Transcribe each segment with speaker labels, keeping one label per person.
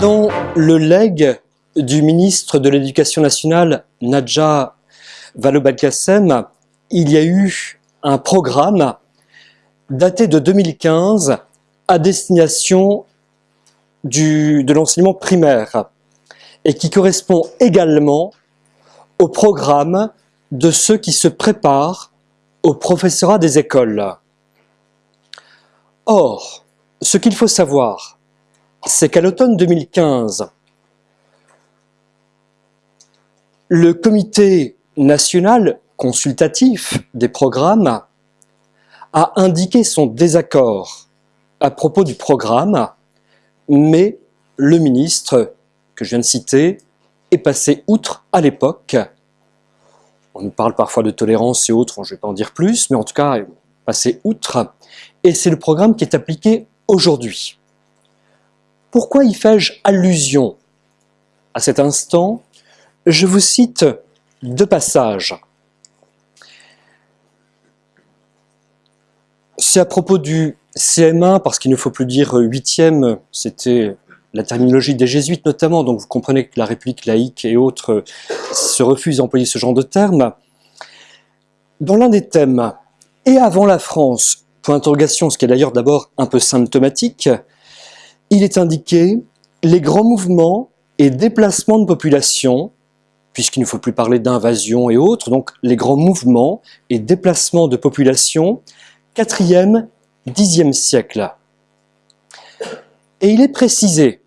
Speaker 1: Dans le legs du ministre de l'Éducation nationale, Nadja Vallaud-Belkacem, il y a eu un programme daté de 2015 à destination de l'enseignement primaire et qui correspond également au programme de ceux qui se préparent au professorat des écoles. Or, ce qu'il faut savoir, c'est qu'à l'automne 2015, le comité national consultatif des programmes a indiqué son désaccord à propos du programme, mais le ministre que je viens de citer est passé outre à l'époque. On nous parle parfois de tolérance et autres, je ne vais pas en dire plus, mais en tout cas, passé outre. Et c'est le programme qui est appliqué aujourd'hui. Pourquoi y fais-je allusion à cet instant? Je vous cite deux passages. C'est à propos du CM1, parce qu'il ne faut plus dire huitième, c'était la terminologie des jésuites notamment, donc vous comprenez que la République laïque et autres se refusent à employer ce genre de termes. Dans l'un des thèmes, et avant la France, point d'interrogation, ce qui est d'ailleurs d'abord un peu symptomatique, il est indiqué les grands mouvements et déplacements de population, puisqu'il ne faut plus parler d'invasion et autres, donc les grands mouvements et déplacements de population, 4e, 10e siècle. Et il est précisé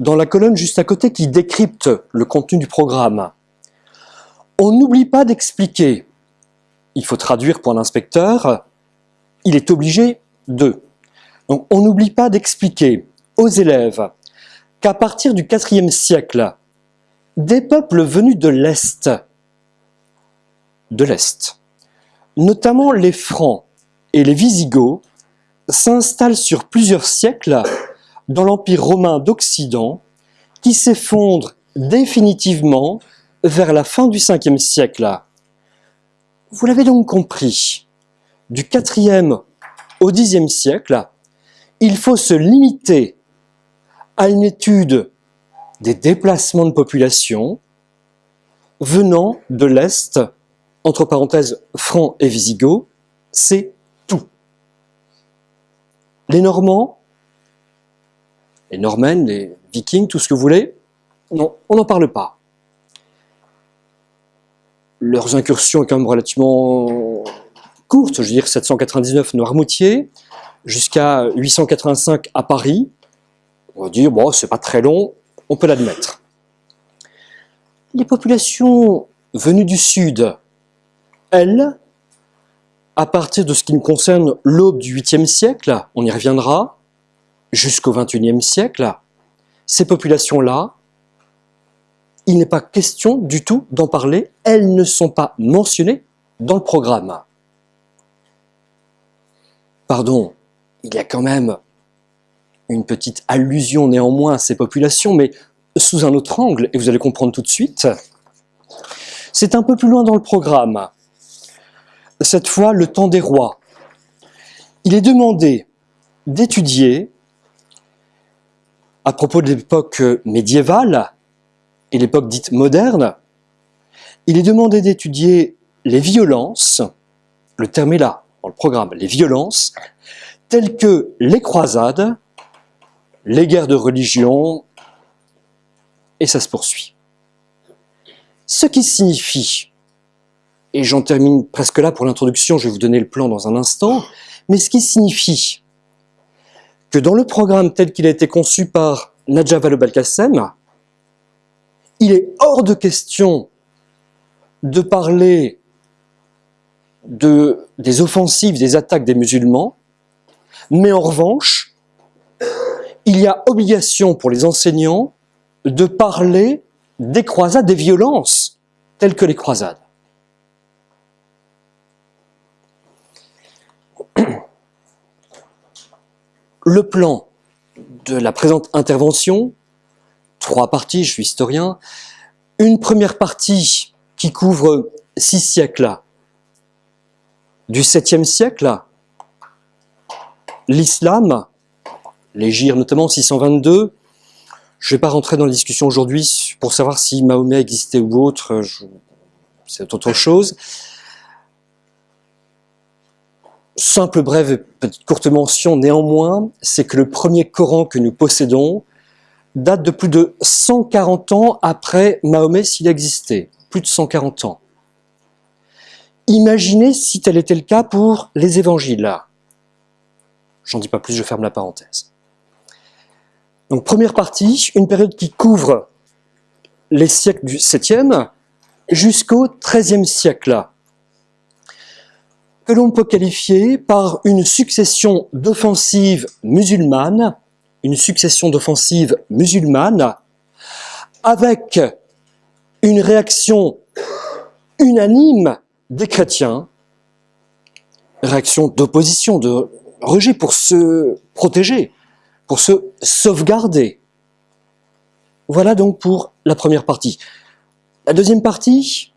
Speaker 1: dans la colonne juste à côté qui décrypte le contenu du programme. On n'oublie pas d'expliquer, il faut traduire pour l'inspecteur, il est obligé de. Donc on n'oublie pas d'expliquer aux élèves qu'à partir du IVe siècle, des peuples venus de l'Est, de l'Est, notamment les Francs et les Visigoths, s'installent sur plusieurs siècles dans l'Empire romain d'Occident, qui s'effondre définitivement vers la fin du Ve siècle. Vous l'avez donc compris, du IVe au Xe siècle, il faut se limiter à une étude des déplacements de population venant de l'Est, entre parenthèses francs et visigoths, c'est tout. Les Normands, les Normands, les Vikings, tout ce que vous voulez, non, on n'en parle pas. Leurs incursions sont quand même relativement courtes, je veux dire 799 Noirmoutier, jusqu'à 885 à Paris, on va dire, bon, c'est pas très long, on peut l'admettre. Les populations venues du Sud, elles, à partir de ce qui nous concerne l'aube du 8e siècle, on y reviendra, jusqu'au 21e siècle, ces populations-là, il n'est pas question du tout d'en parler, elles ne sont pas mentionnées dans le programme. Pardon, il y a quand même une petite allusion néanmoins à ces populations, mais sous un autre angle, et vous allez comprendre tout de suite. C'est un peu plus loin dans le programme. Cette fois, le temps des rois. Il est demandé d'étudier, à propos de l'époque médiévale et l'époque dite moderne, il est demandé d'étudier les violences, le terme est là dans le programme, les violences, telles que les croisades, les guerres de religion, et ça se poursuit. Ce qui signifie, et j'en termine presque là pour l'introduction, je vais vous donner le plan dans un instant, mais ce qui signifie que dans le programme tel qu'il a été conçu par Nadja Vallaud-Belkacem, il est hors de question de parler de, des offensives, des attaques des musulmans, mais en revanche, il y a obligation pour les enseignants de parler des croisades, des violences, telles que les croisades. Le plan de la présente intervention, trois parties, je suis historien, une première partie qui couvre six siècles, du 7e siècle, l'islam, l'Égir notamment 622, je ne vais pas rentrer dans la discussion aujourd'hui pour savoir si Mahomet existait ou autre, c'est autre chose. Simple, brève, petite courte mention néanmoins, c'est que le premier Coran que nous possédons date de plus de 140 ans après Mahomet s'il existait. Plus de 140 ans. Imaginez si tel était le cas pour les évangiles. J'en dis pas plus, je ferme la parenthèse. Donc première partie, une période qui couvre les siècles du 7e jusqu'au 13e siècle, que l'on peut qualifier par une succession d'offensives musulmanes, une succession d'offensives musulmanes, avec une réaction unanime des chrétiens, réaction d'opposition, de rejet pour se protéger, pour se sauvegarder. Voilà donc pour la première partie. La deuxième partie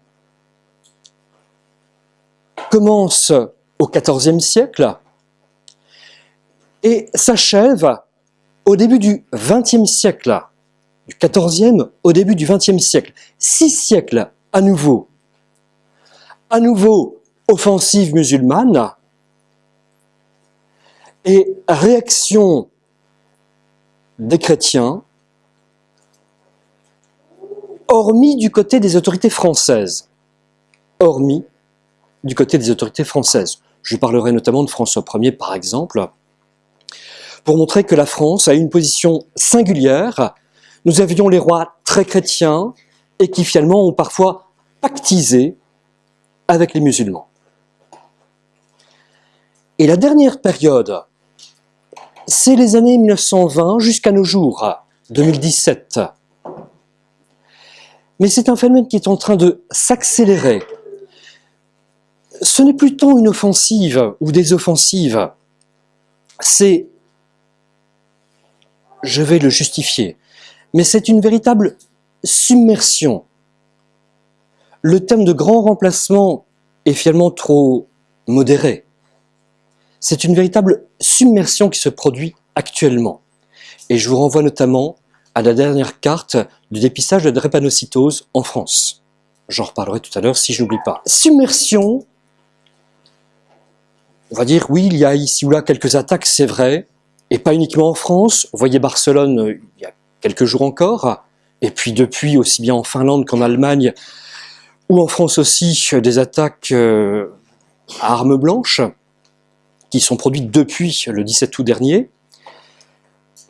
Speaker 1: commence au XIVe siècle et s'achève au début du XXe siècle, du XIVe au début du XXe siècle. Six siècles à nouveau à nouveau offensive musulmane et réaction des chrétiens, hormis du côté des autorités françaises. Hormis du côté des autorités françaises. Je parlerai notamment de François Ier, par exemple, pour montrer que la France a une position singulière. Nous avions les rois très chrétiens et qui finalement ont parfois pactisé avec les musulmans. Et la dernière période, c'est les années 1920 jusqu'à nos jours, 2017. Mais c'est un phénomène qui est en train de s'accélérer. Ce n'est plus tant une offensive ou des offensives, c'est, je vais le justifier, mais c'est une véritable submersion le thème de grand remplacement est finalement trop modéré. C'est une véritable submersion qui se produit actuellement. Et je vous renvoie notamment à la dernière carte du dépistage de drépanocytose en France. J'en reparlerai tout à l'heure si je n'oublie pas. Submersion, on va dire oui, il y a ici ou là quelques attaques, c'est vrai, et pas uniquement en France. Vous voyez Barcelone euh, il y a quelques jours encore, et puis depuis aussi bien en Finlande qu'en Allemagne, ou en France aussi des attaques euh, à armes blanches qui sont produites depuis le 17 août dernier.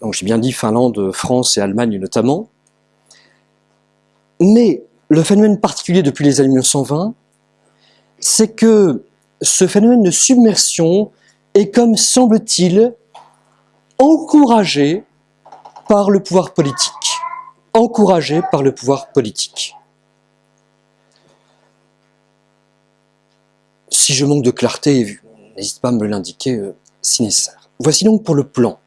Speaker 1: Donc j'ai bien dit Finlande, France et Allemagne notamment. Mais le phénomène particulier depuis les années 1920, c'est que ce phénomène de submersion est comme semble-t-il encouragé par le pouvoir politique. Encouragé par le pouvoir politique. Si je manque de clarté, n'hésite pas à me l'indiquer euh, si nécessaire. Voici donc pour le plan.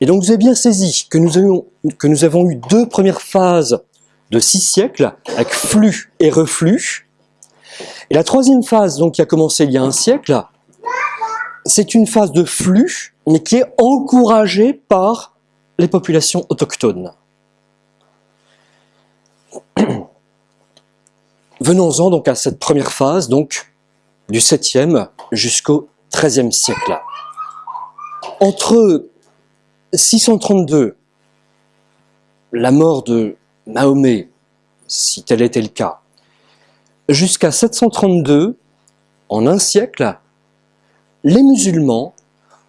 Speaker 1: Et donc vous avez bien saisi que nous, avions, que nous avons eu deux premières phases de six siècles, avec flux et reflux. Et la troisième phase, donc qui a commencé il y a un siècle, c'est une phase de flux, mais qui est encouragée par les populations autochtones. Venons-en donc à cette première phase, donc du 7e jusqu'au 13e siècle. Entre 632, la mort de Mahomet, si tel était le cas, jusqu'à 732, en un siècle, les musulmans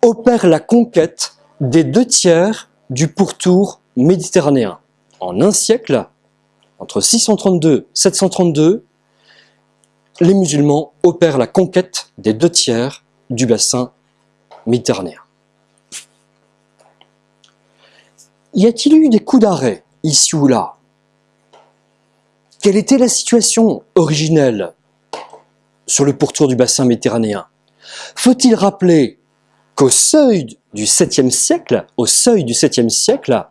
Speaker 1: opèrent la conquête des deux tiers du pourtour méditerranéen. En un siècle, entre 632 et 732, les musulmans opèrent la conquête des deux tiers du bassin méditerranéen. Y a-t-il eu des coups d'arrêt, ici ou là? Quelle était la situation originelle sur le pourtour du bassin méditerranéen? Faut-il rappeler qu'au seuil du 7e siècle, au seuil du 7e siècle,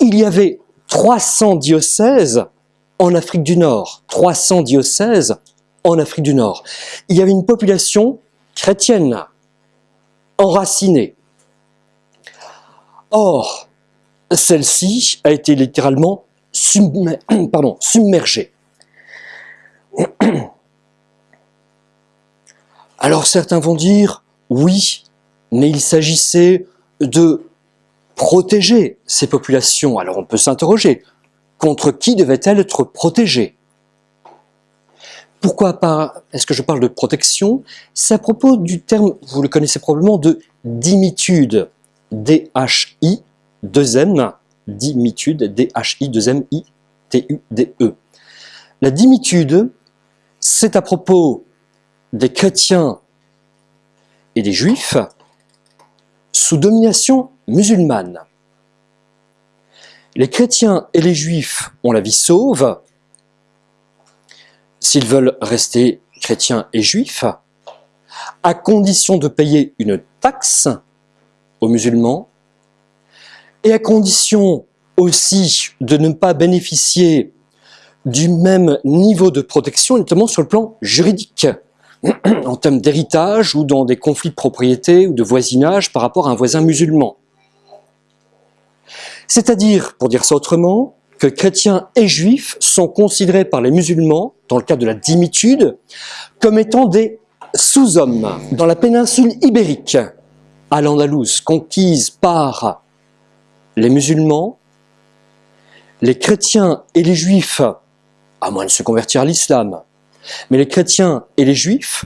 Speaker 1: il y avait 300 diocèses en Afrique du Nord, 300 diocèses en Afrique du Nord. Il y avait une population chrétienne, enracinée. Or, celle-ci a été littéralement pardon, submergée. Alors certains vont dire, oui, mais il s'agissait de protéger ces populations. Alors on peut s'interroger, contre qui devait-elle être protégée? Pourquoi Est-ce que je parle de protection? C'est à propos du terme, vous le connaissez probablement, de dimitude. D-H-I, 2-M, dimitude, D-H-I, 2-M-I, T-U-D-E. La dimitude, c'est à propos des chrétiens et des juifs sous domination musulmane. Les chrétiens et les juifs ont la vie sauve s'ils veulent rester chrétiens et juifs, à condition de payer une taxe aux musulmans et à condition aussi de ne pas bénéficier du même niveau de protection, notamment sur le plan juridique, en termes d'héritage ou dans des conflits de propriété ou de voisinage par rapport à un voisin musulman. C'est-à-dire, pour dire ça autrement, que chrétiens et juifs sont considérés par les musulmans, dans le cadre de la dimitude, comme étant des sous-hommes. Dans la péninsule ibérique, à l'Andalouse, conquise par les musulmans, les chrétiens et les juifs, à moins de se convertir à l'islam, mais les chrétiens et les juifs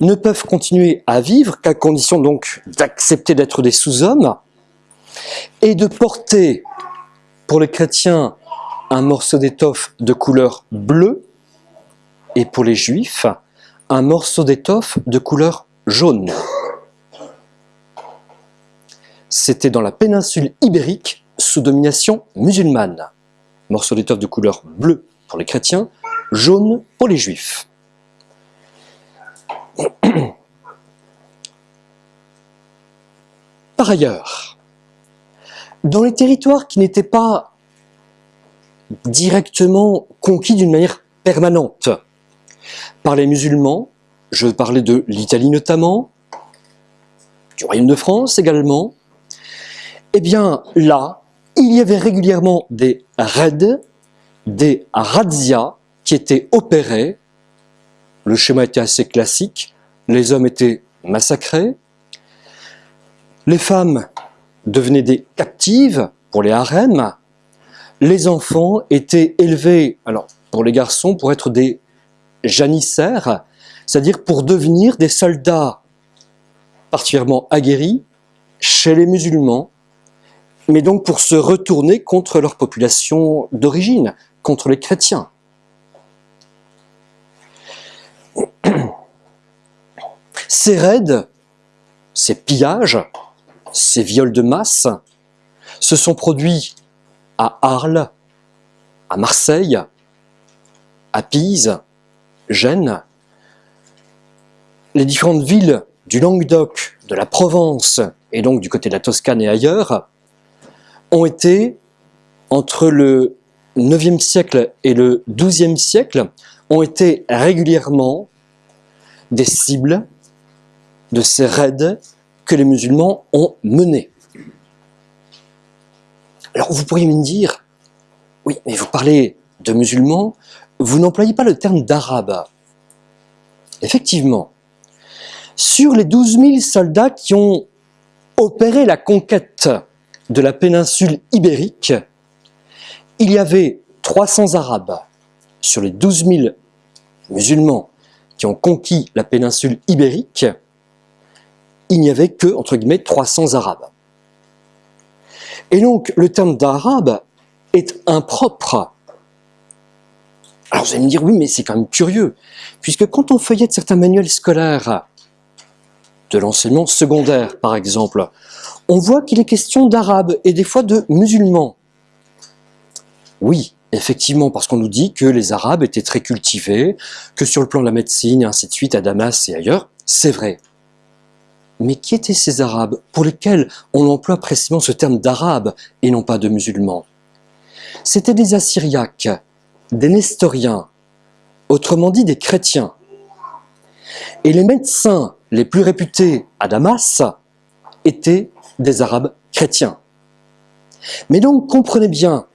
Speaker 1: ne peuvent continuer à vivre qu'à condition donc d'accepter d'être des sous-hommes et de porter pour les chrétiens un morceau d'étoffe de couleur bleue et pour les juifs un morceau d'étoffe de couleur jaune. C'était dans la péninsule ibérique sous domination musulmane. Morceau d'étoffe de couleur bleue pour les chrétiens, jaune pour les juifs. Par ailleurs, dans les territoires qui n'étaient pas directement conquis d'une manière permanente par les musulmans, je parlais de l'Italie notamment, du Royaume de France également, eh bien là, il y avait régulièrement des raids, des razzias qui étaient opérés. Le schéma était assez classique. Les hommes étaient massacrés. Les femmes devenaient des captives pour les harems. Les enfants étaient élevés, alors pour les garçons, pour être des janissaires, c'est-à-dire pour devenir des soldats particulièrement aguerris chez les musulmans, mais donc pour se retourner contre leur population d'origine, contre les chrétiens. Ces raids, ces pillages, ces viols de masse se sont produits à Arles, à Marseille, à Pise, Gênes. Les différentes villes du Languedoc, de la Provence et donc du côté de la Toscane et ailleurs ont été, entre le 9e siècle et le 12e siècle, ont été régulièrement des cibles de ces raids que les musulmans ont menés. Alors vous pourriez me dire, oui, mais vous parlez de musulmans, vous n'employez pas le terme d'arabe. Effectivement, sur les 12 000 soldats qui ont opéré la conquête de la péninsule ibérique, il y avait 300 Arabes sur les 12 000 musulmans qui ont conquis la péninsule ibérique, il n'y avait que, entre guillemets, 300 Arabes. Et donc, le terme d'arabe est impropre. Alors vous allez me dire, oui, mais c'est quand même curieux, puisque quand on feuillette certains manuels scolaires, de l'enseignement secondaire par exemple, on voit qu'il est question d'arabes et des fois de musulmans. Oui, effectivement, parce qu'on nous dit que les arabes étaient très cultivés, que sur le plan de la médecine et ainsi de suite, à Damas et ailleurs, c'est vrai. Mais qui étaient ces arabes pour lesquels on emploie précisément ce terme d'arabe et non pas de musulmans? C'étaient des assyriaques des nestoriens, autrement dit des chrétiens. Et les médecins les plus réputés à Damas étaient des Arabes chrétiens. Mais donc comprenez bien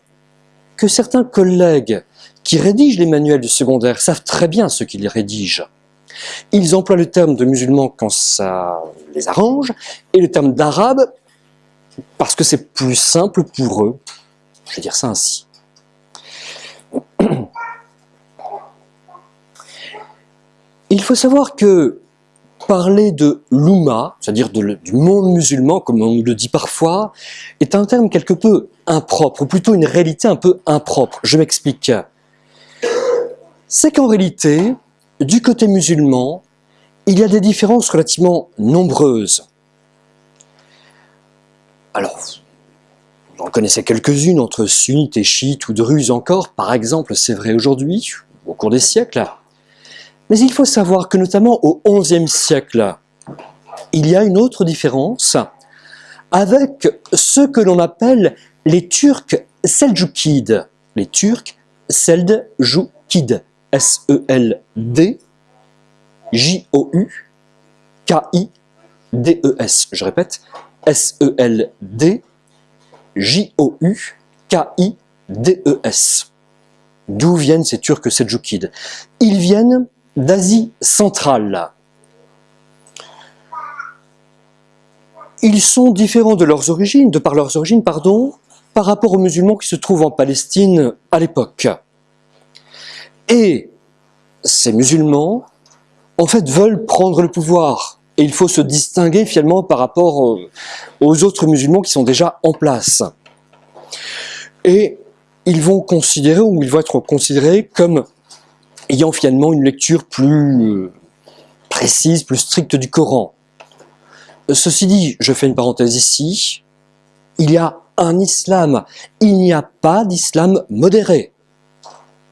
Speaker 1: que certains collègues qui rédigent les manuels du secondaire savent très bien ce qu'ils rédigent. Ils emploient le terme de musulman quand ça les arrange et le terme d'arabe parce que c'est plus simple pour eux. Je vais dire ça ainsi. Il faut savoir que parler de l'Oumma, c'est-à-dire du monde musulman, comme on le dit parfois, est un terme quelque peu impropre, ou plutôt une réalité un peu impropre. Je m'explique. C'est qu'en réalité, du côté musulman, il y a des différences relativement nombreuses. Alors, vous en connaissez quelques-unes entre sunnites et chiites ou druzes encore, par exemple, c'est vrai aujourd'hui, au cours des siècles. Mais il faut savoir que notamment au XIe siècle, il y a une autre différence avec ce que l'on appelle les Turcs seldjoukides. Les Turcs seldjoukides. S-E-L-D J-O-U-K-I-D-E-S. Je répète, S-E-L-D J-O-U-K-I-D-E-S. D'où viennent ces Turcs seldjoukides Ils viennent d'Asie centrale. Ils sont différents de leurs origines, par leurs origines, par rapport aux musulmans qui se trouvent en Palestine à l'époque. Et ces musulmans, en fait, veulent prendre le pouvoir. Et il faut se distinguer finalement par rapport aux autres musulmans qui sont déjà en place. Et ils vont considérer, ou ils vont être considérés comme ayant finalement une lecture plus euh, précise, plus stricte du Coran. Ceci dit, je fais une parenthèse ici, il y a un islam, il n'y a pas d'islam modéré.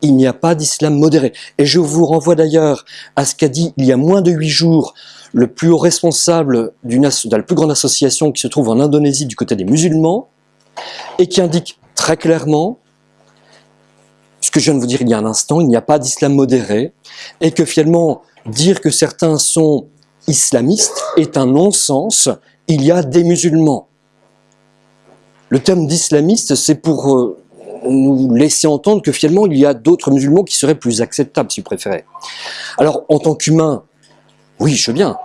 Speaker 1: Il n'y a pas d'islam modéré. Et je vous renvoie d'ailleurs à ce qu'a dit il y a moins de huit jours le plus haut responsable de la plus grande association qui se trouve en Indonésie du côté des musulmans, et qui indique très clairement que je viens de vous dire il y a un instant, il n'y a pas d'islam modéré, et que finalement, dire que certains sont islamistes est un non-sens, il y a des musulmans. Le terme d'islamiste, c'est pour euh, nous laisser entendre que finalement, il y a d'autres musulmans qui seraient plus acceptables, si vous préférez. Alors, en tant qu'humain, oui, je veux bien,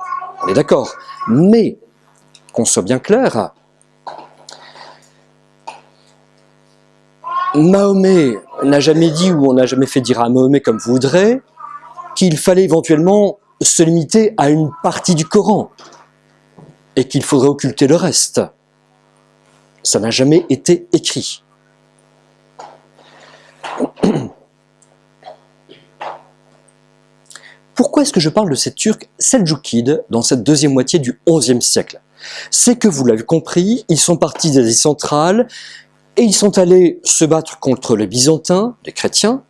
Speaker 1: on est d'accord, mais, qu'on soit bien clair, Mahomet n'a jamais dit, ou on n'a jamais fait dire à Mahomet comme vous voudrez, qu'il fallait éventuellement se limiter à une partie du Coran et qu'il faudrait occulter le reste. Ça n'a jamais été écrit. Pourquoi est-ce que je parle de ces Turcs seldjoukides dans cette deuxième moitié du XIe siècle? C'est que, vous l'avez compris, ils sont partis d'Asie centrale, et ils sont allés se battre contre les Byzantins, les chrétiens,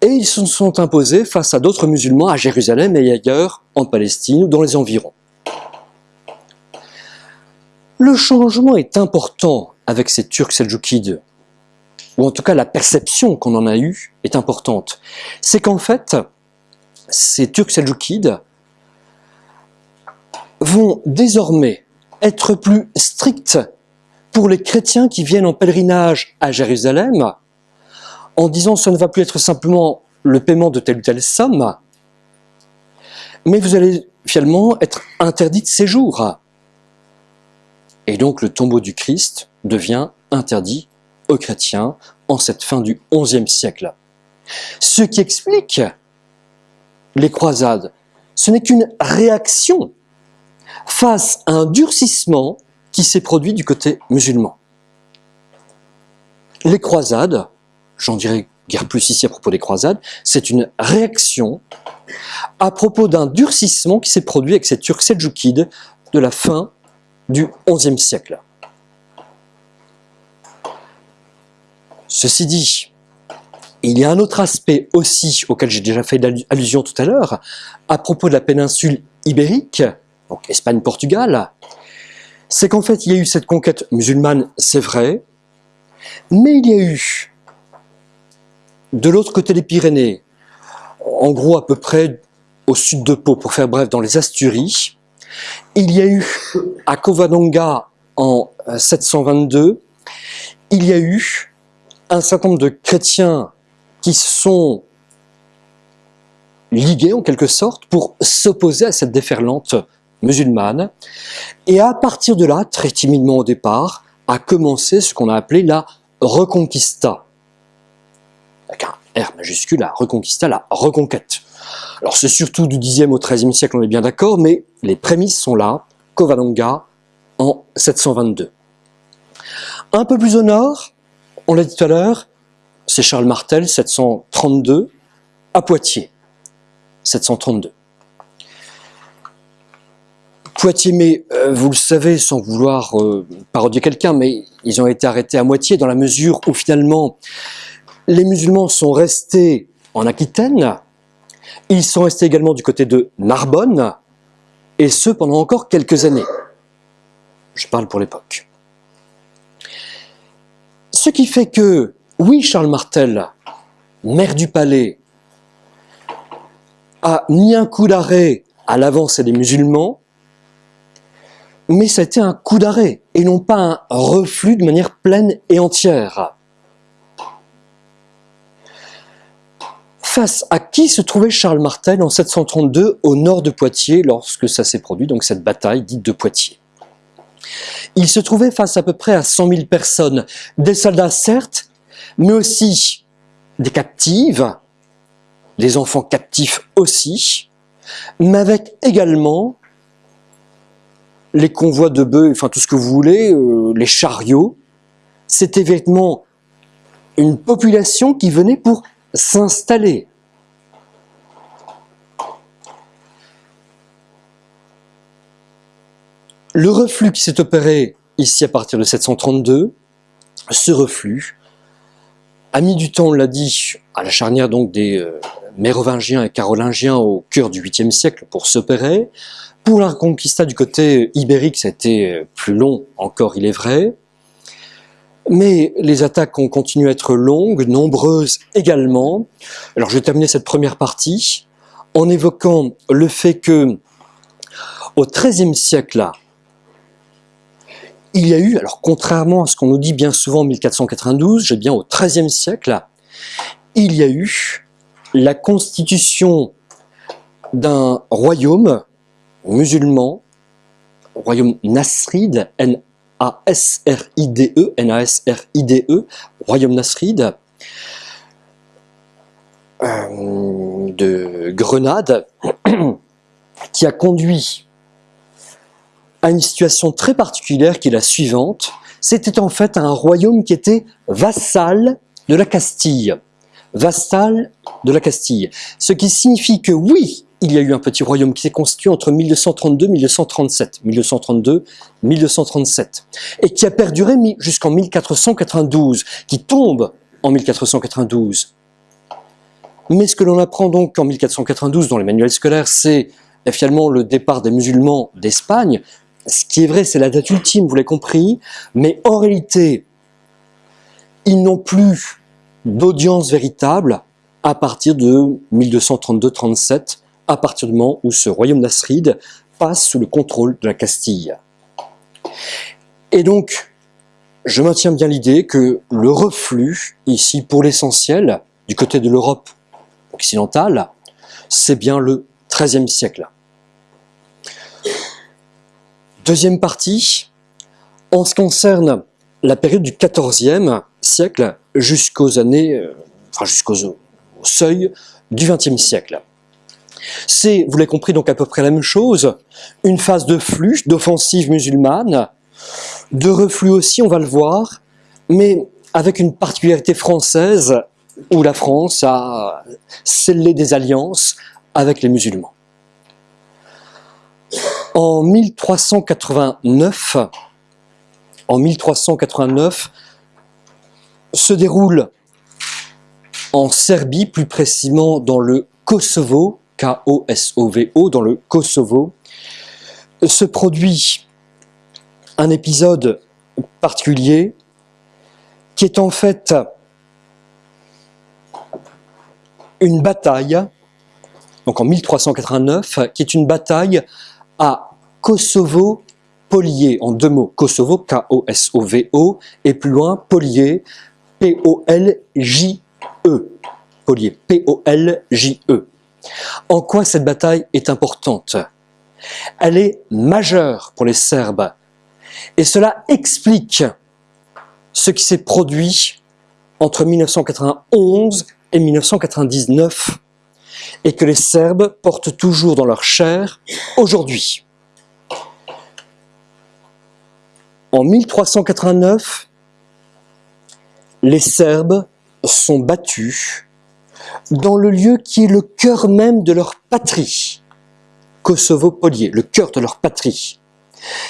Speaker 1: et ils se sont imposés face à d'autres musulmans à Jérusalem et ailleurs, en Palestine ou dans les environs. Le changement est important avec ces Turcs seldjoukides, ou en tout cas la perception qu'on en a eue est importante. C'est qu'en fait, ces Turcs seldjoukides vont désormais être plus stricts pour les chrétiens qui viennent en pèlerinage à Jérusalem, en disant ce ne va plus être simplement le paiement de telle ou telle somme, mais vous allez finalement être interdit de séjour. Et donc le tombeau du Christ devient interdit aux chrétiens en cette fin du XIe siècle. Ce qui explique les croisades, ce n'est qu'une réaction face à un durcissement qui s'est produit du côté musulman. Les croisades, j'en dirai guère plus ici à propos des croisades, c'est une réaction à propos d'un durcissement qui s'est produit avec ces Turcs seldjoukides de la fin du XIe siècle. Ceci dit, il y a un autre aspect aussi auquel j'ai déjà fait allusion tout à l'heure, à propos de la péninsule ibérique, donc Espagne-Portugal, c'est qu'en fait, il y a eu cette conquête musulmane, c'est vrai, mais il y a eu de l'autre côté des Pyrénées, en gros à peu près au sud de Pau, pour faire bref, dans les Asturies, il y a eu à Covadonga en 722, il y a eu un certain nombre de chrétiens qui sont ligués en quelque sorte pour s'opposer à cette déferlante musulmane. Et à partir de là, très timidement au départ, a commencé ce qu'on a appelé la Reconquista. Avec un R majuscule, la Reconquista, la reconquête. Alors c'est surtout du 10e au 13e siècle, on est bien d'accord, mais les prémices sont là, Covadonga en 722. Un peu plus au nord, on l'a dit tout à l'heure, c'est Charles Martel, 732, à Poitiers, 732. Poitiers, mais euh, vous le savez, sans vouloir euh, parodier quelqu'un, mais ils ont été arrêtés à moitié dans la mesure où finalement les musulmans sont restés en Aquitaine, ils sont restés également du côté de Narbonne, et ce pendant encore quelques années. Je parle pour l'époque. Ce qui fait que, oui, Charles Martel, maire du palais, a mis un coup d'arrêt à l'avancée des musulmans, mais ça un coup d'arrêt, et non pas un reflux de manière pleine et entière. Face à qui se trouvait Charles Martel en 732 au nord de Poitiers lorsque ça s'est produit, donc cette bataille dite de Poitiers? Il se trouvait face à peu près à 100 000 personnes, des soldats certes, mais aussi des captives, des enfants captifs aussi, mais avec également les convois de bœufs, enfin tout ce que vous voulez, euh, les chariots. C'était véritablement une population qui venait pour s'installer. Le reflux qui s'est opéré ici à partir de 732, ce reflux a mis du temps, on l'a dit, à la charnière donc des euh, mérovingiens et carolingiens au cœur du 8e siècle pour s'opérer. Pour la reconquista du côté ibérique, ça a été euh, plus long encore, il est vrai. Mais les attaques ont continué à être longues, nombreuses également. Alors je vais terminer cette première partie en évoquant le fait que au XIIIe siècle, il y a eu, alors contrairement à ce qu'on nous dit bien souvent en 1492, j'ai bien au XIIIe siècle, il y a eu la constitution d'un royaume musulman, royaume nasride, N-A-S-R-I-D-E, N-A-S-R-I-D-E, royaume nasride, euh, de Grenade, qui a conduit à une situation très particulière qui est la suivante. C'était en fait un royaume qui était vassal de la Castille. Vassal de la Castille. Ce qui signifie que oui, il y a eu un petit royaume qui s'est constitué entre 1232 1237, 1232 1237, et qui a perduré jusqu'en 1492, qui tombe en 1492. Mais ce que l'on apprend donc en 1492 dans les manuels scolaires, c'est finalement le départ des musulmans d'Espagne. Ce qui est vrai, c'est la date ultime, vous l'avez compris, mais en réalité, ils n'ont plus d'audience véritable à partir de 1232-37, à partir du moment où ce royaume nasride passe sous le contrôle de la Castille. Et donc, je maintiens bien l'idée que le reflux, ici pour l'essentiel, du côté de l'Europe occidentale, c'est bien le XIIIe siècle. Deuxième partie, en ce qui concerne la période du XIVe siècle jusqu'aux années, euh, enfin jusqu'au seuil du XXe siècle. C'est, vous l'avez compris, donc à peu près la même chose, une phase de flux, d'offensive musulmane, de reflux aussi, on va le voir, mais avec une particularité française où la France a scellé des alliances avec les musulmans. En 1389, en 1389, se déroule en Serbie, plus précisément dans le Kosovo, K-O-S-O-V-O, dans le Kosovo, se produit un épisode particulier qui est en fait une bataille, donc en 1389, qui est une bataille à Kosovo-Polier, en deux mots, Kosovo, K-O-S-O-V-O, et plus loin, Polier, P-O-L-J-E, Polier, P-O-L-J-E. En quoi cette bataille est importante? Elle est majeure pour les Serbes, et cela explique ce qui s'est produit entre 1991 et 1999 et que les Serbes portent toujours dans leur chair aujourd'hui. En 1389, les Serbes sont battus dans le lieu qui est le cœur même de leur patrie, Kosovo-Polier, le cœur de leur patrie.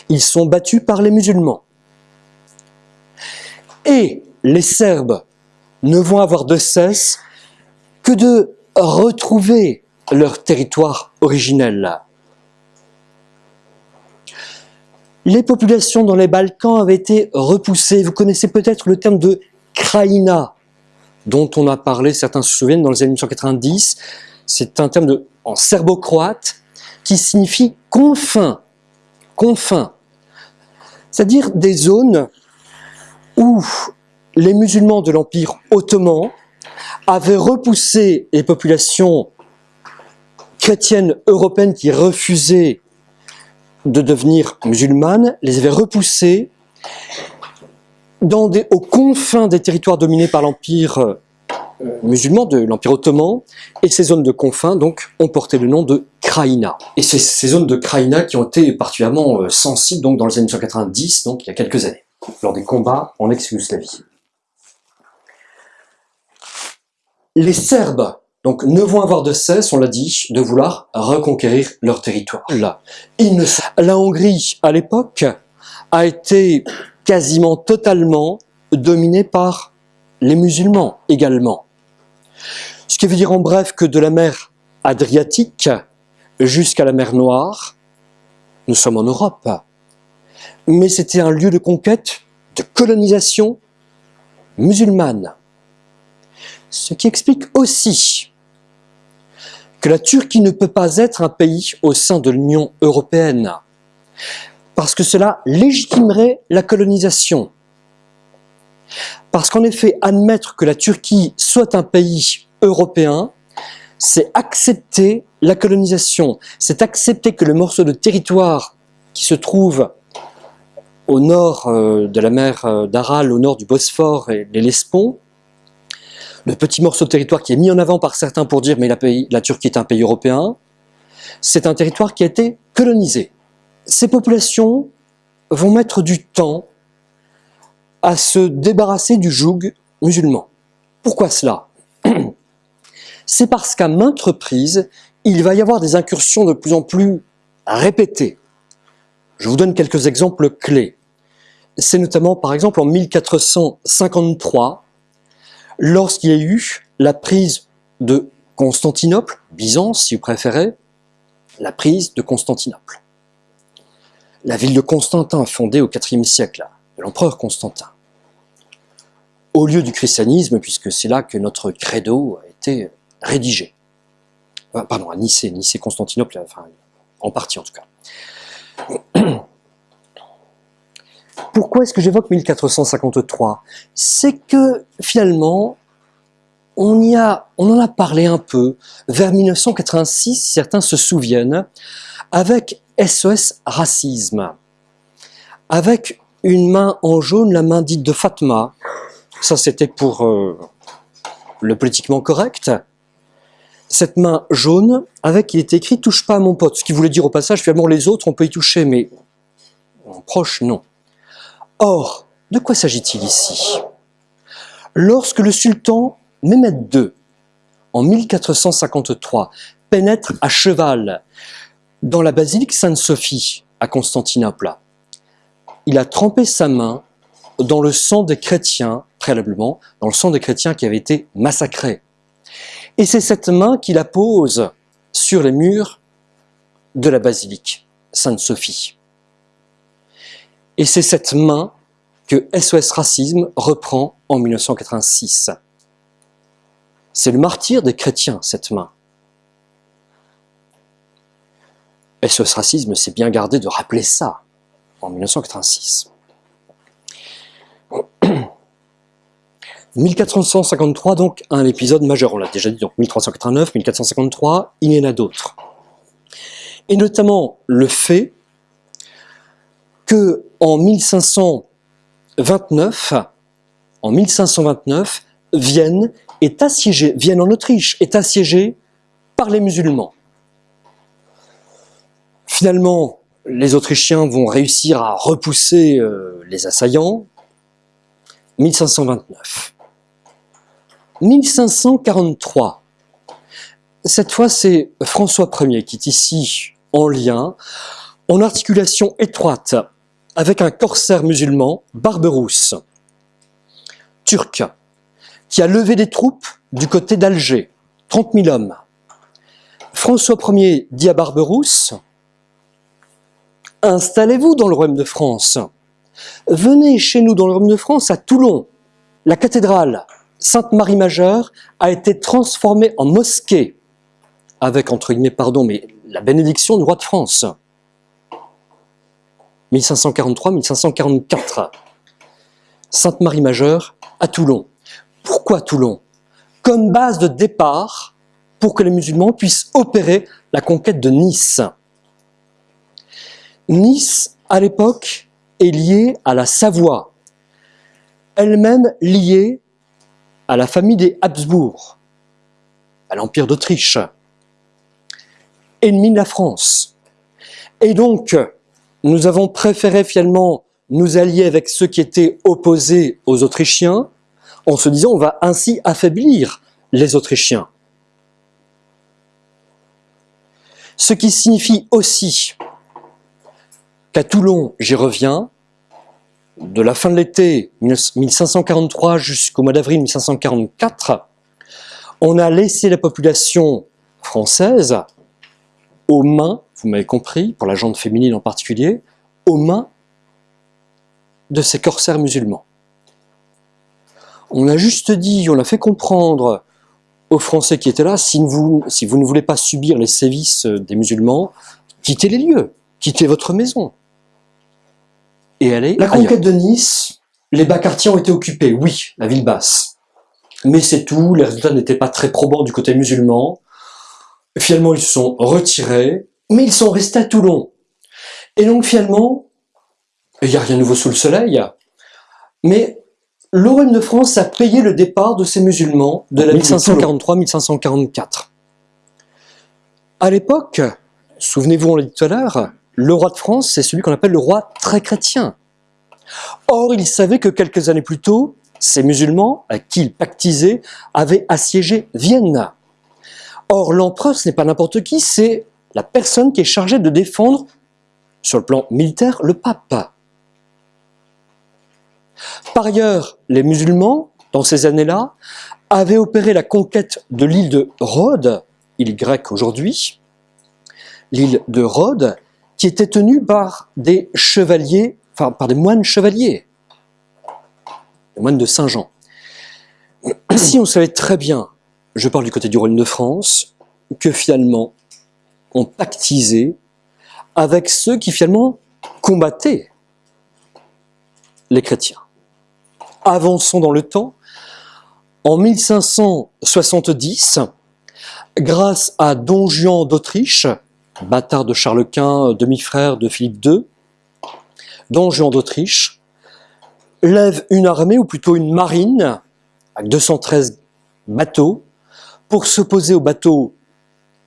Speaker 1: Ils sont battus par les musulmans. Et les Serbes ne vont avoir de cesse que de retrouver leur territoire originel. Les populations dans les Balkans avaient été repoussées. Vous connaissez peut-être le terme de Kraïna, dont on a parlé, certains se souviennent, dans les années 1990. C'est un terme en serbo-croate qui signifie confins, confins. C'est-à-dire des zones où les musulmans de l'Empire ottoman avaient repoussé les populations chrétiennes européennes qui refusaient de devenir musulmanes, les avaient repoussées dans des, aux confins des territoires dominés par l'Empire euh, musulman, de l'Empire ottoman, et ces zones de confins donc ont porté le nom de Kraïna. Et c'est ces zones de Kraïna qui ont été particulièrement euh, sensibles donc dans les années 1990, donc il y a quelques années, lors des combats en ex-Yougoslavie. Les Serbes donc, ne vont avoir de cesse, on l'a dit, de vouloir reconquérir leur territoire. Là, La Hongrie, à l'époque, a été quasiment totalement dominée par les musulmans également. Ce qui veut dire en bref que de la mer Adriatique jusqu'à la mer Noire, nous sommes en Europe. Mais c'était un lieu de conquête, de colonisation musulmane. Ce qui explique aussi que la Turquie ne peut pas être un pays au sein de l'Union européenne, parce que cela légitimerait la colonisation. Parce qu'en effet, admettre que la Turquie soit un pays européen, c'est accepter la colonisation, c'est accepter que le morceau de territoire qui se trouve au nord euh, de la mer euh, d'Aral, au nord du Bosphore et les Lesbos, le petit morceau de territoire qui est mis en avant par certains pour dire mais la Turquie est un pays européen, c'est un territoire qui a été colonisé. Ces populations vont mettre du temps à se débarrasser du joug musulman. Pourquoi cela? C'est parce qu'à maintes reprises, il va y avoir des incursions de plus en plus répétées. Je vous donne quelques exemples clés. C'est notamment, par exemple, en 1453, lorsqu'il y a eu la prise de Constantinople, Byzance si vous préférez, la prise de Constantinople. La ville de Constantin, fondée au IVe siècle, de l'empereur Constantin. Au lieu du christianisme, puisque c'est là que notre credo a été rédigé. Pardon, à Nicée, Nicée, Constantinople, enfin, en partie en tout cas. Pourquoi est-ce que j'évoque 1453 C'est que finalement, on, en a parlé un peu. Vers 1986, certains se souviennent, avec SOS Racisme, avec une main en jaune, la main dite de Fatma, ça c'était pour euh, le politiquement correct, cette main jaune, avec il était écrit « touche pas à mon pote », ce qui voulait dire au passage, finalement les autres on peut y toucher, mais proche non. Or, de quoi s'agit-il ici? Lorsque le sultan Mehmed II, en 1453, pénètre à cheval dans la basilique Sainte-Sophie à Constantinople, il a trempé sa main dans le sang des chrétiens, préalablement, dans le sang des chrétiens qui avaient été massacrés. Et c'est cette main qu'il la pose sur les murs de la basilique Sainte-Sophie. Et c'est cette main que SOS Racisme reprend en 1986. C'est le martyr des chrétiens, cette main. Et ce racisme s'est bien gardé de rappeler ça en 1986. 1453, donc, un épisode majeur, on l'a déjà dit, donc 1389, 1453, il y en a d'autres. Et notamment le fait que en 1529, en 1529, Vienne est assiégée, Vienne en Autriche est assiégée par les musulmans. Finalement, les Autrichiens vont réussir à repousser euh, les assaillants. 1529. 1543. Cette fois, c'est François Ier qui est ici en lien, en articulation étroite avec un corsaire musulman, Barberousse, turc, qui a levé des troupes du côté d'Alger, 30 000 hommes. François Ier dit à Barberousse, installez-vous dans le royaume de France. Venez chez nous dans le royaume de France, à Toulon. La cathédrale Sainte-Marie-Majeure a été transformée en mosquée, avec, entre guillemets, pardon, mais la bénédiction du roi de France. 1543-1544. Sainte-Marie-Majeure à Toulon. Pourquoi Toulon Comme base de départ pour que les musulmans puissent opérer la conquête de Nice? Nice, à l'époque, est liée à la Savoie, elle-même liée à la famille des Habsbourg, à l'Empire d'Autriche, ennemi de la France. Et donc, nous avons préféré finalement nous allier avec ceux qui étaient opposés aux Autrichiens, en se disant on va ainsi affaiblir les Autrichiens. Ce qui signifie aussi qu'à Toulon, j'y reviens, de la fin de l'été 1543 jusqu'au mois d'avril 1544, on a laissé la population française aux mains, vous m'avez compris, pour la jante féminine en particulier, aux mains de ces corsaires musulmans. On a juste dit, on a fait comprendre aux Français qui étaient là, si vous, si vous ne voulez pas subir les sévices des musulmans, quittez les lieux, quittez votre maison et aller La conquête de Nice, les bas quartiers ont été occupés, oui, la ville basse. Mais c'est tout, les résultats n'étaient pas très probants du côté musulman. Finalement, ils se sont retirés, mais ils sont restés à Toulon. Et donc finalement, il n'y a rien de nouveau sous le soleil, mais l'Orient de France a payé le départ de ces musulmans de la 1543-1544. À l'époque, souvenez-vous, on l'a dit tout à l'heure, le roi de France, c'est celui qu'on appelle le roi très chrétien. Or, il savait que quelques années plus tôt, ces musulmans, à qui il pactisait, avaient assiégé Vienne. Or, l'empereur, ce n'est pas n'importe qui, c'est la personne qui est chargée de défendre, sur le plan militaire, le pape. Par ailleurs, les musulmans, dans ces années-là, avaient opéré la conquête de l'île de Rhodes, île grecque aujourd'hui, l'île de Rhodes, qui était tenue par des chevaliers, enfin par des moines chevaliers, des moines de Saint-Jean. Si on savait très bien, je parle du côté du royaume de France, que finalement on pactisait avec ceux qui finalement combattaient les chrétiens. Avançons dans le temps. En 1570, grâce à Don Juan d'Autriche, bâtard de Charles Quint, demi-frère de Philippe II, Don Juan d'Autriche, lève une armée, ou plutôt une marine, avec 213 bateaux, pour s'opposer aux bateaux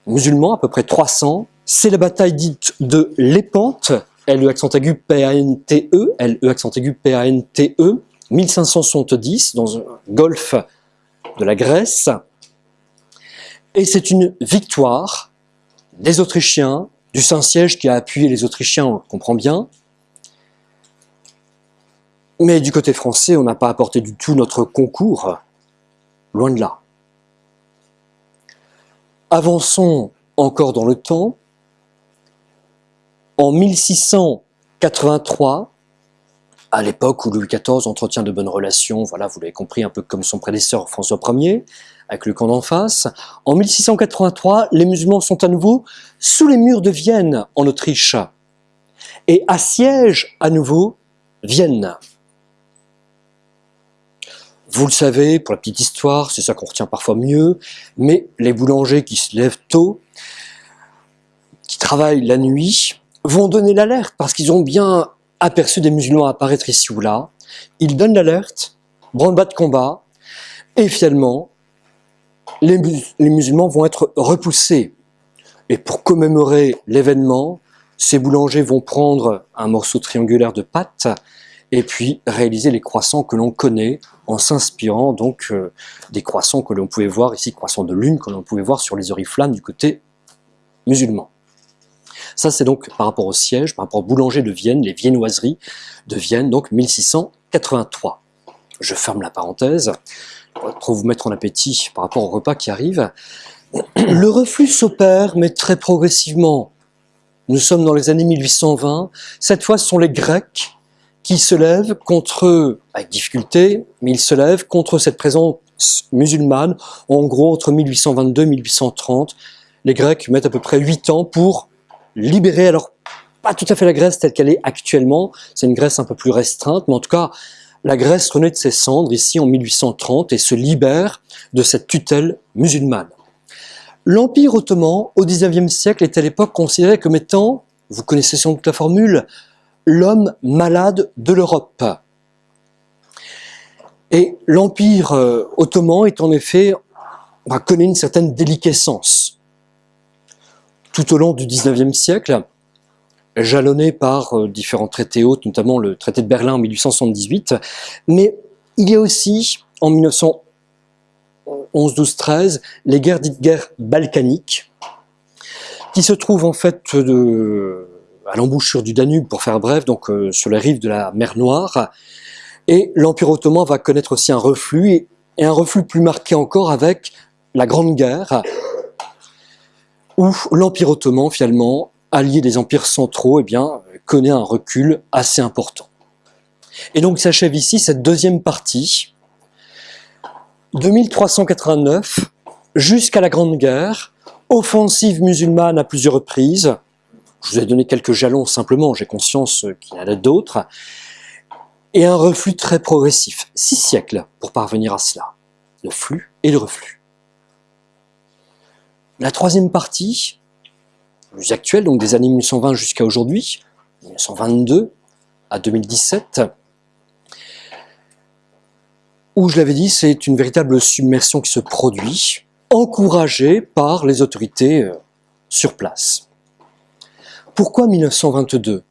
Speaker 1: musulmans, à peu près 300. C'est la bataille dite de l'Épante, L-E accent aigu P-A-N-T-E, L-E accent aigu P-A-N-T-E, 1570, dans un golfe de la Grèce. Et c'est une victoire des Autrichiens, du Saint-Siège qui a appuyé les Autrichiens, on comprend bien. Mais du côté français, on n'a pas apporté du tout notre concours, loin de là. Avançons encore dans le temps. En 1683, à l'époque où Louis XIV entretient de bonnes relations, voilà, vous l'avez compris, un peu comme son prédécesseur François Ier, avec le camp d'en face. En 1683, les musulmans sont à nouveau sous les murs de Vienne, en Autriche, et assiègent à nouveau Vienne. Vous le savez, pour la petite histoire, c'est ça qu'on retient parfois mieux, mais les boulangers qui se lèvent tôt, qui travaillent la nuit, vont donner l'alerte parce qu'ils ont bien aperçu des musulmans apparaître ici ou là. Ils donnent l'alerte, branle-bas de combat, et finalement, les, musulmans vont être repoussés. Et pour commémorer l'événement, ces boulangers vont prendre un morceau triangulaire de pâte et puis réaliser les croissants que l'on connaît en s'inspirant donc euh, des croissants que l'on pouvait voir ici, croissants de lune que l'on pouvait voir sur les oriflammes du côté musulman. Ça c'est donc par rapport au siège, par rapport au boulanger de Vienne, les viennoiseries de Vienne, donc 1683. Je ferme la parenthèse, pour vous mettre en appétit par rapport au repas qui arrive. Le reflux s'opère, mais très progressivement. Nous sommes dans les années 1820. Cette fois, ce sont les Grecs qui se lève contre, avec difficulté, mais il se lève contre cette présence musulmane, en gros entre 1822 et 1830. Les Grecs mettent à peu près 8 ans pour libérer, alors pas tout à fait la Grèce telle qu'elle est actuellement, c'est une Grèce un peu plus restreinte, mais en tout cas, la Grèce renaît de ses cendres ici en 1830 et se libère de cette tutelle musulmane. L'Empire ottoman, au XIXe siècle, est à l'époque considéré comme étant, vous connaissez sans doute la formule, l'homme malade de l'Europe. Et l'Empire euh, ottoman est en effet, bah, connaît une certaine déliquescence. Tout au long du XIXe siècle, jalonné par euh, différents traités hôtes, notamment le traité de Berlin en 1878, mais il y a aussi, en 1911, 12, 13, les guerres dites guerres balkaniques, qui se trouvent en fait à l'embouchure du Danube, pour faire bref, donc euh, sur les rives de la mer Noire. Et l'Empire ottoman va connaître aussi un reflux, et, un reflux plus marqué encore avec la Grande Guerre, où l'Empire ottoman, finalement, allié des empires centraux, eh connaît un recul assez important. Et donc s'achève ici cette deuxième partie, de 1389 jusqu'à la Grande Guerre, offensive musulmane à plusieurs reprises, je vous ai donné quelques jalons simplement, j'ai conscience qu'il y en a d'autres. Et un reflux très progressif. Six siècles pour parvenir à cela. Le flux et le reflux. La troisième partie, plus actuelle, donc des années 1920 jusqu'à aujourd'hui, 1922 à 2017, où je l'avais dit, c'est une véritable submersion qui se produit, encouragée par les autorités euh, sur place. Pourquoi 1922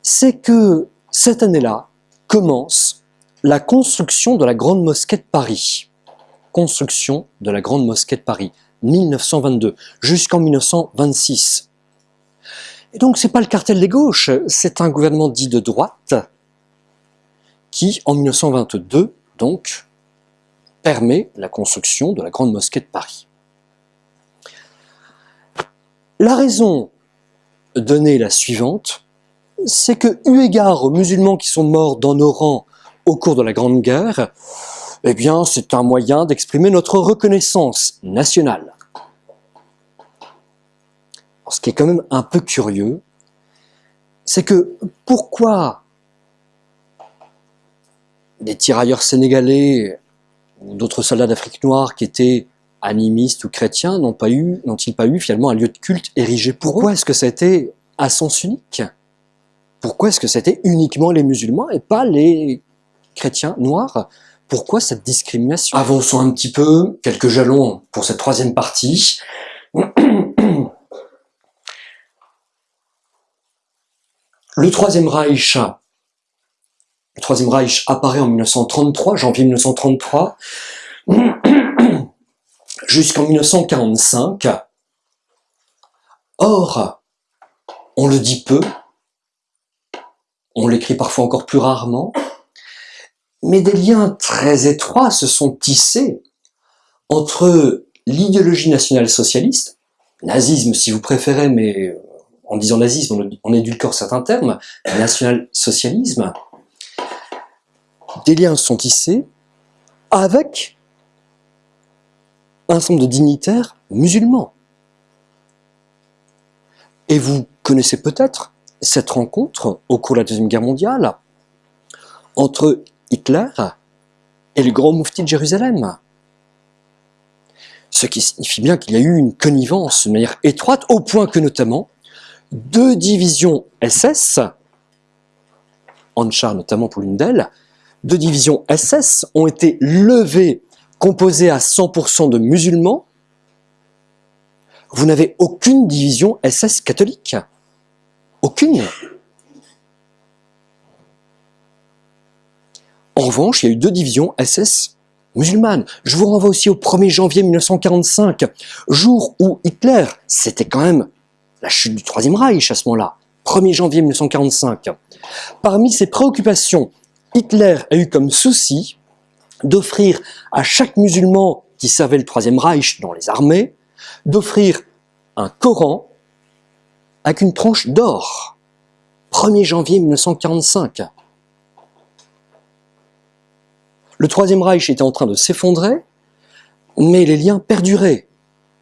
Speaker 1: C'est que cette année-là commence la construction de la Grande Mosquée de Paris. Construction de la Grande Mosquée de Paris, 1922, jusqu'en 1926. Et donc c'est pas le cartel des gauches, c'est un gouvernement dit de droite qui, en 1922, donc, permet la construction de la Grande Mosquée de Paris. La raison donner la suivante, c'est que, eu égard aux musulmans qui sont morts dans nos rangs au cours de la Grande Guerre, eh bien, c'est un moyen d'exprimer notre reconnaissance nationale. ce qui est quand même un peu curieux, c'est que pourquoi des tirailleurs sénégalais ou d'autres soldats d'Afrique noire qui étaient animistes ou chrétiens n'ont-ils pas eu finalement un lieu de culte érigé pour Pourquoi est-ce que ça a été à sens unique? Pourquoi est-ce que c'était uniquement les musulmans et pas les chrétiens noirs? Pourquoi cette discrimination? Avançons un petit peu, quelques jalons pour cette troisième partie. Le troisième Reich, le troisième Reich apparaît en 1933, janvier 1933 jusqu'en 1945. Or, on le dit peu, on l'écrit parfois encore plus rarement, mais des liens très étroits se sont tissés entre l'idéologie nationale socialiste, nazisme si vous préférez, mais en disant nazisme, on édulcore certains termes, national-socialisme, des liens sont tissés avec un certain nombre de dignitaires musulmans. Et vous connaissez peut-être cette rencontre au cours de la Deuxième Guerre mondiale entre Hitler et le grand moufti de Jérusalem. Ce qui signifie bien qu'il y a eu une connivence de manière étroite, au point que notamment deux divisions SS, Anchar notamment pour l'une d'elles, deux divisions SS ont été levées, composées à 100% de musulmans. Vous n'avez aucune division SS catholique. Aucune. En revanche, il y a eu deux divisions SS musulmanes. Je vous renvoie aussi au 1er janvier 1945, jour où Hitler, c'était quand même la chute du Troisième Reich à ce moment-là, 1er janvier 1945. Parmi ses préoccupations, Hitler a eu comme souci d'offrir à chaque musulman qui servait le Troisième Reich dans les armées, d'offrir un Coran avec une tranche d'or. 1er janvier 1945. Le Troisième Reich était en train de s'effondrer, mais les liens perduraient.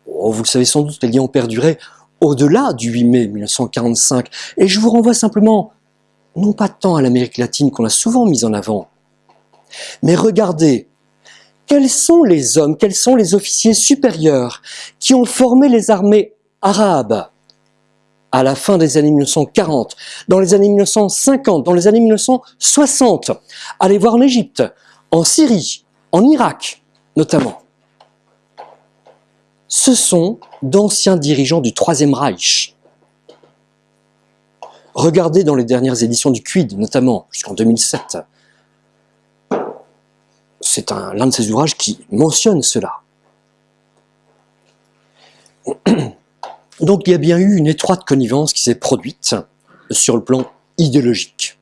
Speaker 1: Oh, vous le savez sans doute, les liens ont perduré au-delà du 8 mai 1945. Et je vous renvoie simplement, non pas tant à l'Amérique latine qu'on a souvent mise en avant, mais regardez, quels sont les hommes, quels sont les officiers supérieurs qui ont formé les armées arabes à la fin des années 1940, dans les années 1950, dans les années 1960. Allez voir en Égypte, en Syrie, en Irak notamment, ce sont d'anciens dirigeants du Troisième Reich. Regardez dans les dernières éditions du Quid, notamment, jusqu'en 2007. C'est l'un de ces ouvrages qui mentionne cela. Donc il y a bien eu une étroite connivence qui s'est produite sur le plan idéologique.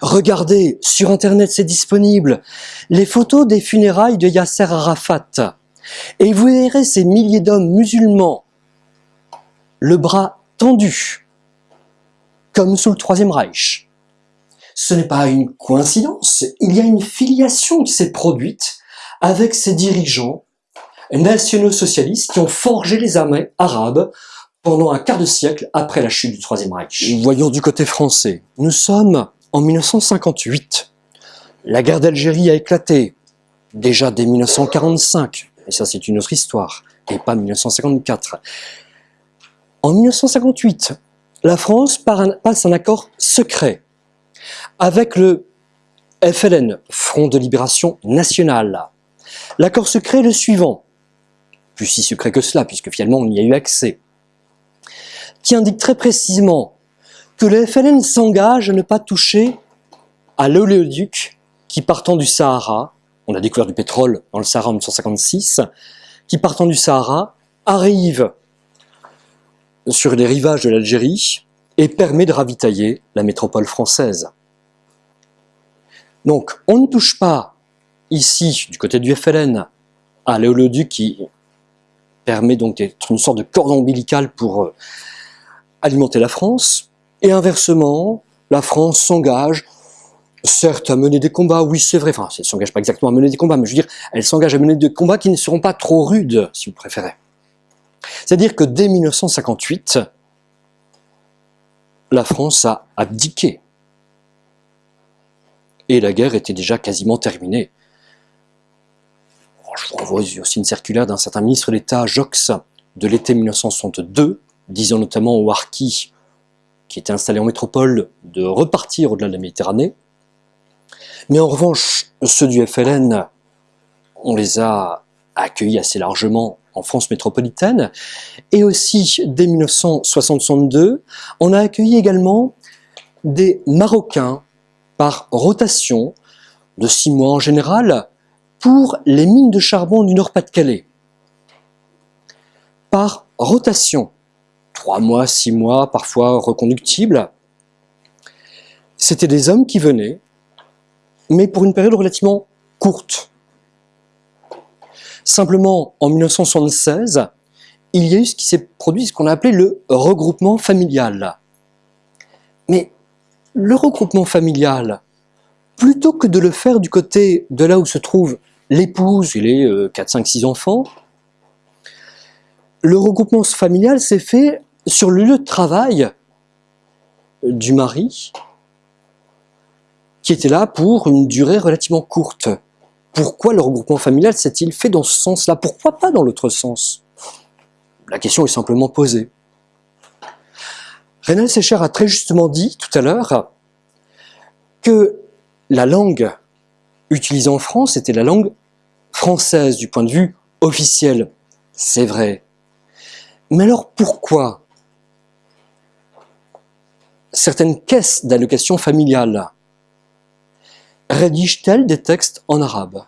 Speaker 1: Regardez, sur Internet c'est disponible, les photos des funérailles de Yasser Arafat. Et vous verrez ces milliers d'hommes musulmans, le bras tendu, comme sous le Troisième Reich. Ce n'est pas une coïncidence, il y a une filiation qui s'est produite avec ces dirigeants nationaux socialistes qui ont forgé les armées arabes pendant un quart de siècle après la chute du Troisième Reich. Voyons du côté français. Nous sommes en 1958, la guerre d'Algérie a éclaté, déjà dès 1945, et ça c'est une autre histoire, et pas 1954. En 1958, la France passe un accord secret avec le FLN, Front de Libération Nationale. L'accord secret est le suivant, plus si secret que cela, puisque finalement on y a eu accès, qui indique très précisément que le FLN s'engage à ne pas toucher à l'oléoduc qui partant du Sahara, on a découvert du pétrole dans le Sahara en 1956, qui partant du Sahara arrive sur les rivages de l'Algérie et permet de ravitailler la métropole française. Donc on ne touche pas ici, du côté du FLN, à l'oléoduc qui permet donc d'être une sorte de cordon ombilical pour euh, alimenter la France, et inversement, la France s'engage, certes, à mener des combats, oui c'est vrai, enfin, elle ne s'engage pas exactement à mener des combats, mais je veux dire, elle s'engage à mener des combats qui ne seront pas trop rudes, si vous préférez. C'est-à-dire que dès 1958, la France a abdiqué. Et la guerre était déjà quasiment terminée. Je vous renvoie aussi une circulaire d'un certain ministre d'État, Jox, de l'été 1962, disant notamment au Harkis qui étaient installés en métropole de repartir au-delà de la Méditerranée. Mais en revanche, ceux du FLN, on les a accueillis assez largement en France métropolitaine. Et aussi, dès 1962, on a accueilli également des Marocains par rotation, de six mois en général, pour les mines de charbon du Nord-Pas-de-Calais. Par rotation trois mois, six mois, parfois reconductibles. C'était des hommes qui venaient, mais pour une période relativement courte. Simplement, en 1976, il y a eu ce qui s'est produit, ce qu'on a appelé le regroupement familial. Mais le regroupement familial, plutôt que de le faire du côté de là où se trouve l'épouse et les 4, 5, 6 enfants, le regroupement familial s'est fait sur le lieu de travail du mari, qui était là pour une durée relativement courte. Pourquoi le regroupement familial s'est-il fait dans ce sens-là? Pourquoi pas dans l'autre sens? La question est simplement posée. René Sécher a très justement dit tout à l'heure que la langue utilisée en France était la langue française du point de vue officiel. C'est vrai. Mais alors pourquoi? Certaines caisses d'allocation familiale. Rédigent-elles des textes en arabe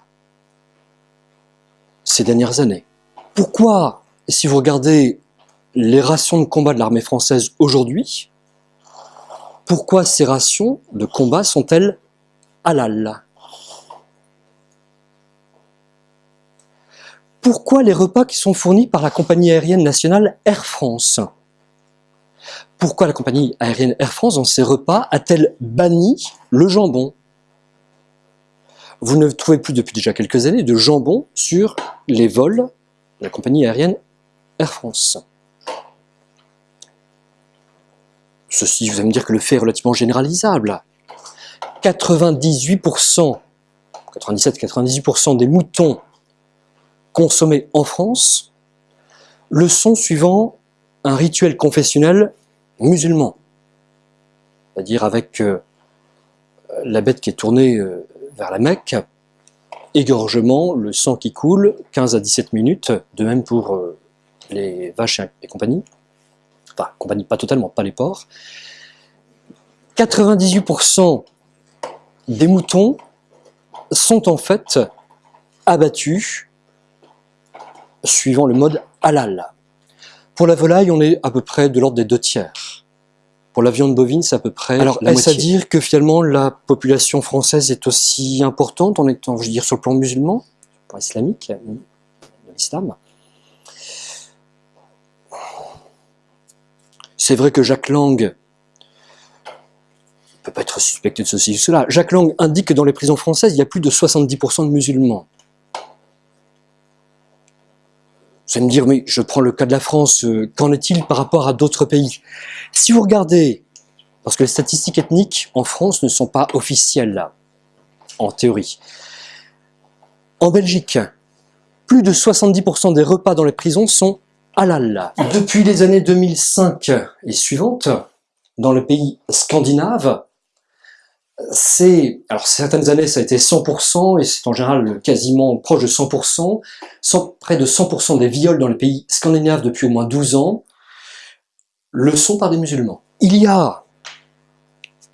Speaker 1: ces dernières années? Pourquoi, si vous regardez les rations de combat de l'armée française aujourd'hui, pourquoi ces rations de combat sont-elles halal? Pourquoi les repas qui sont fournis par la compagnie aérienne nationale Air France? Pourquoi la compagnie aérienne Air France, dans ses repas, a-t-elle banni le jambon? Vous ne trouvez plus depuis déjà quelques années de jambon sur les vols de la compagnie aérienne Air France. Ceci, vous allez me dire que le fait est relativement généralisable. 98%, 97-98% des moutons consommés en France le sont suivant un rituel confessionnel musulman. C'est-à-dire avec euh, la bête qui est tournée euh, vers la Mecque, égorgement, le sang qui coule, 15 à 17 minutes, de même pour euh, les vaches et compagnie enfin, compagnie pas totalement, pas les porcs. 98% des moutons sont en fait abattus suivant le mode halal. Pour la volaille, on est à peu près de l'ordre des deux tiers. Pour la viande bovine, c'est à peu près Alors, est-ce à dire que finalement la population française est aussi importante en étant, je veux dire, sur le plan musulman, sur le plan islamique, de l'islam? C'est vrai que Jacques Lang ne peut pas être suspecté de ceci ou cela. Jacques Lang indique que dans les prisons françaises, il y a plus de 70% de musulmans. Vous allez me dire, mais je prends le cas de la France, euh, qu'en est-il par rapport à d'autres pays? Si vous regardez, parce que les statistiques ethniques en France ne sont pas officielles là, en théorie. En Belgique, plus de 70% des repas dans les prisons sont depuis les années 2005 et suivantes, dans le pays scandinave, c'est, alors certaines années ça a été 100% et c'est en général quasiment proche de 100%, près de 100% des viols dans les pays scandinaves depuis au moins 12 ans le sont par des musulmans. Il y a,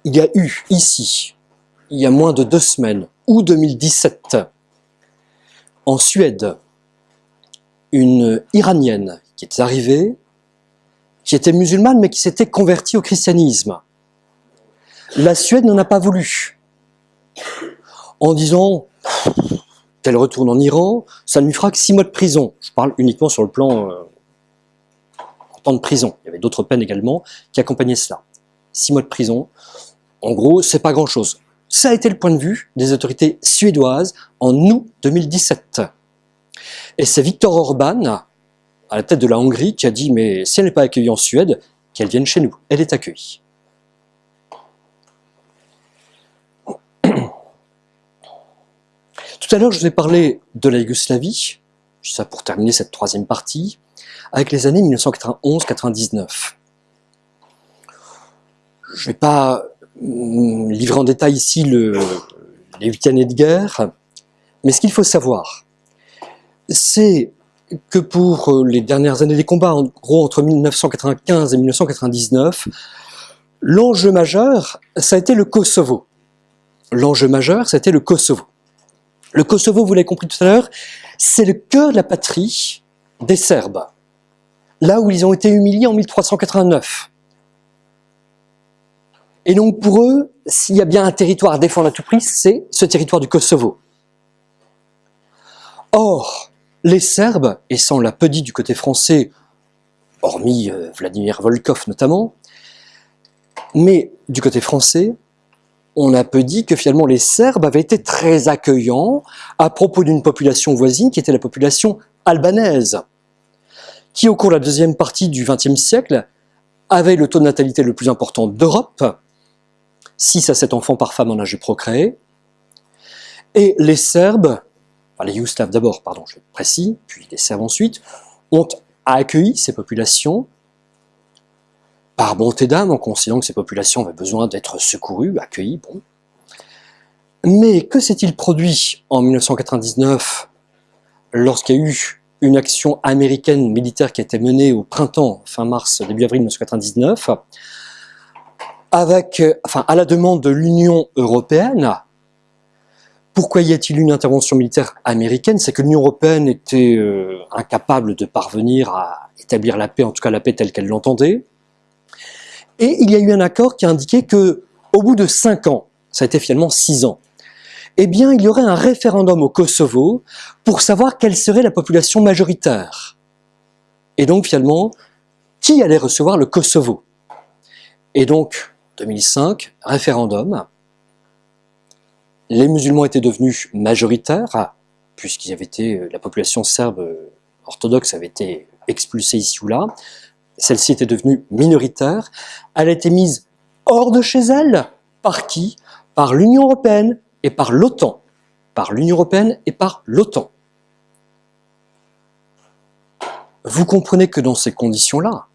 Speaker 1: il y a eu ici, il y a moins de deux semaines, ou 2017, en Suède, une Iranienne qui était arrivée, qui était musulmane mais qui s'était convertie au christianisme. La Suède n'en a pas voulu. En disant qu'elle retourne en Iran, ça ne lui fera que six mois de prison. Je parle uniquement sur le plan euh, en temps de prison. Il y avait d'autres peines également qui accompagnaient cela. Six mois de prison, en gros, c'est pas grand-chose. Ça a été le point de vue des autorités suédoises en août 2017. Et c'est Viktor Orban, à la tête de la Hongrie, qui a dit « mais si elle n'est pas accueillie en Suède, qu'elle vienne chez nous, elle est accueillie ». Tout à l'heure, je vous ai parlé de la Yougoslavie, ça pour terminer cette troisième partie, avec les années 1991-99. Je ne vais pas hum, livrer en détail ici le, les huit années de guerre, mais ce qu'il faut savoir, c'est que pour euh, les dernières années des combats, en gros entre 1995 et 1999, l'enjeu majeur, ça a été le Kosovo. L'enjeu majeur, ça a été le Kosovo. Le Kosovo, vous l'avez compris tout à l'heure, c'est le cœur de la patrie des Serbes. Là où ils ont été humiliés en 1389. Et donc pour eux, s'il y a bien un territoire à défendre à tout prix, c'est ce territoire du Kosovo. Or, les Serbes, et sans l'a peu dit du côté français, hormis euh, Vladimir Volkov notamment, mais du côté français, on a peu dit que finalement les Serbes avaient été très accueillants à propos d'une population voisine qui était la population albanaise, qui au cours de la deuxième partie du XXe siècle avait le taux de natalité le plus important d'Europe, 6 à 7 enfants par femme en âge de procréer, et les Serbes, enfin les Yougoslaves d'abord, pardon, je suis précis, puis les Serbes ensuite, ont accueilli ces populations par bonté d'âme, en considérant que ces populations avaient besoin d'être secourues, accueillies, bon. Mais que s'est-il produit en 1999 lorsqu'il y a eu une action américaine militaire qui a été menée au printemps, fin mars, début avril 1999, avec, enfin, à la demande de l'Union européenne, pourquoi y a-t-il une intervention militaire américaine? C'est que l'Union européenne était euh, incapable de parvenir à établir la paix, en tout cas la paix telle qu'elle l'entendait. Et il y a eu un accord qui a indiqué que, au bout de cinq ans, ça a été finalement six ans, eh bien, il y aurait un référendum au Kosovo pour savoir quelle serait la population majoritaire. Et donc, finalement, qui allait recevoir le Kosovo? Et donc, 2005, référendum, les musulmans étaient devenus majoritaires, puisqu'ils avaient été, euh, la population serbe euh, orthodoxe avait été expulsée ici ou là. Celle-ci était devenue minoritaire. Elle a été mise hors de chez elle. Par qui? Par l'Union européenne et par l'OTAN. Par l'Union européenne et par l'OTAN. Vous comprenez que dans ces conditions-là,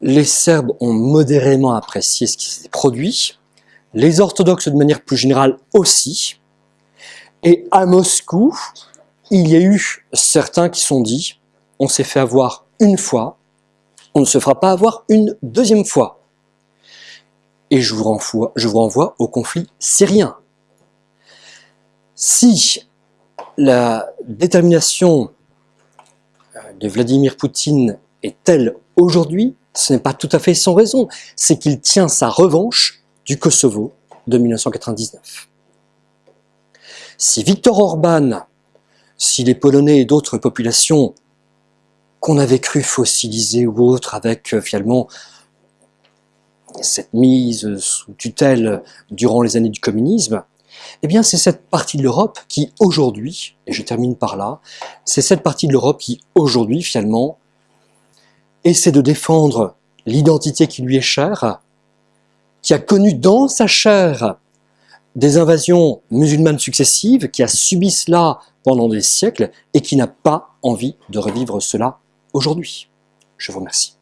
Speaker 1: les Serbes ont modérément apprécié ce qui s'est produit, les orthodoxes de manière plus générale aussi. Et à Moscou, il y a eu certains qui sont dit, on s'est fait avoir une fois, on ne se fera pas avoir une deuxième fois. Et je vous renvoie, au conflit syrien. Si la détermination euh, de Vladimir Poutine est telle aujourd'hui, ce n'est pas tout à fait sans raison, c'est qu'il tient sa revanche du Kosovo de 1999. Si Viktor Orban, si les Polonais et d'autres populations qu'on avait cru fossiliser ou autres avec euh, finalement cette mise sous tutelle durant les années du communisme, eh bien c'est cette partie de l'Europe qui aujourd'hui, et je termine par là, c'est cette partie de l'Europe qui aujourd'hui finalement essaie de défendre l'identité qui lui est chère, qui a connu dans sa chair des invasions musulmanes successives, qui a subi cela pendant des siècles et qui n'a pas envie de revivre cela aujourd'hui. Je vous remercie.